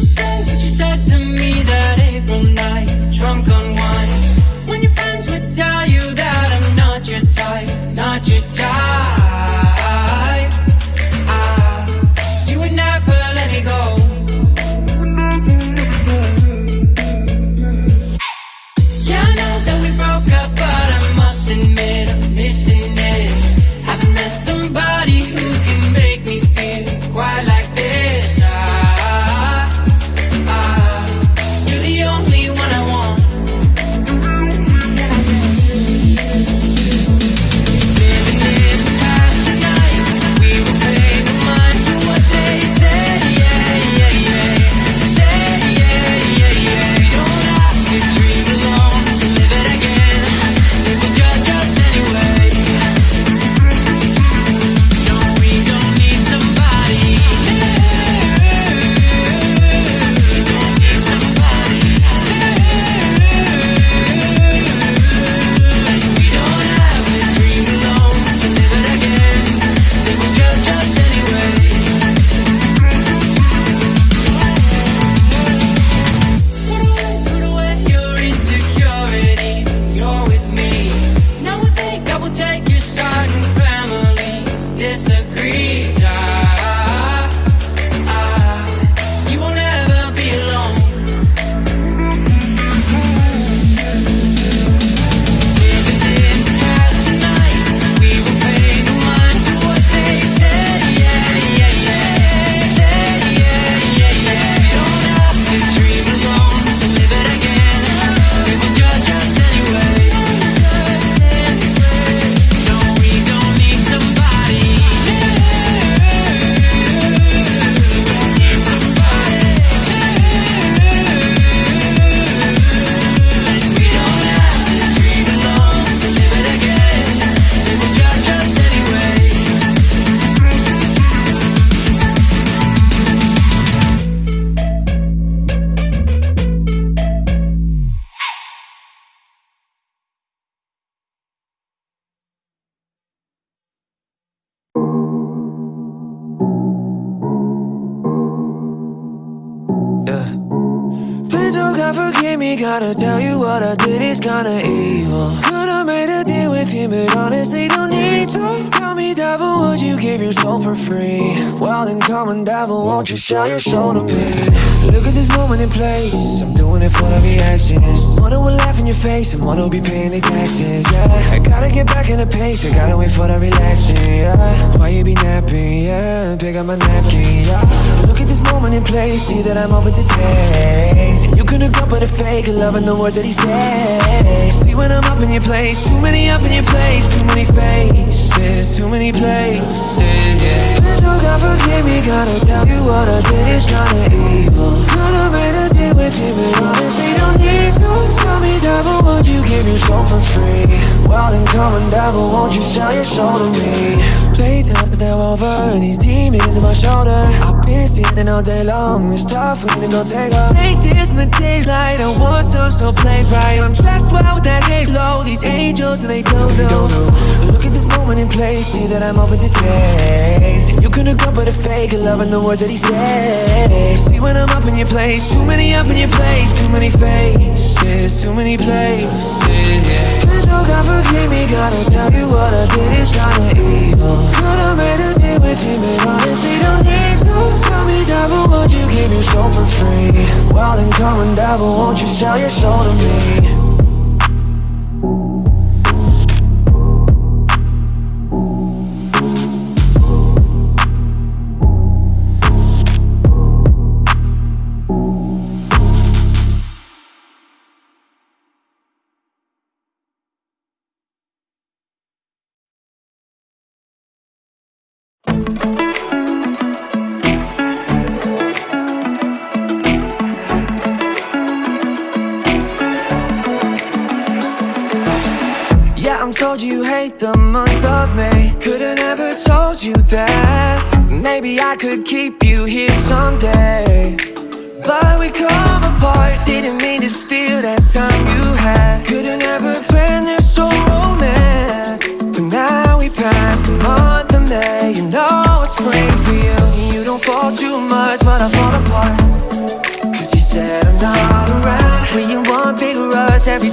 to what you said to me that April night, drunk on wine. When your friends would tell you that I'm not your type, not your type. Ah, you would never let me go. Yeah, that we. Forgive me. Gotta tell you what I did is kinda evil. Could've made a deal with you, but honestly, don't need to. Tell me, devil, would you give your soul for free? Well, then come on, devil, won't you show your soul to me? Look at this moment in place. I'm doing it for the reactions. Wanna will laugh in your face and wanna be paying the taxes. Yeah, I gotta get back in the pace. I gotta wait for the relaxing. Yeah, why you be napping? Yeah, pick up my napkin. Yeah, look at this moment in place. See that I'm open to taste. You couldn't come but a fake, loving the words that he says. See when I'm up in your place, too many up in your place, too many faces, too many places. Yeah. Please, oh God, forgive me, gotta tell you what I did is kinda evil. Could've made a deal Come on, devil, won't you sell your soul to me? Playtime's now over, these demons on my shoulder. I've been sitting all day long, it's tough when you go take off. Make this in the daylight, I want some, so play right. I'm dressed well with that halo, these angels, they don't know. Moment in place, see that I'm open to taste. You couldn't come but a fake, loving the words that he says. See when I'm up in your place, too many up in your place, too many faces, too many places. Yeah. Please, oh God, forgive me, gotta tell you what I did is kinda evil. Could've made a deal with you, but honestly, don't need to. Tell me, devil, would you give your soul for free? Well, then come on, devil, won't you sell your soul to me? Told you hate the month of May. Could've never told you that. Maybe I could keep you here someday. But we come apart. Didn't mean to steal that time I fall apart. Cause you said I'm not around When you want big rush every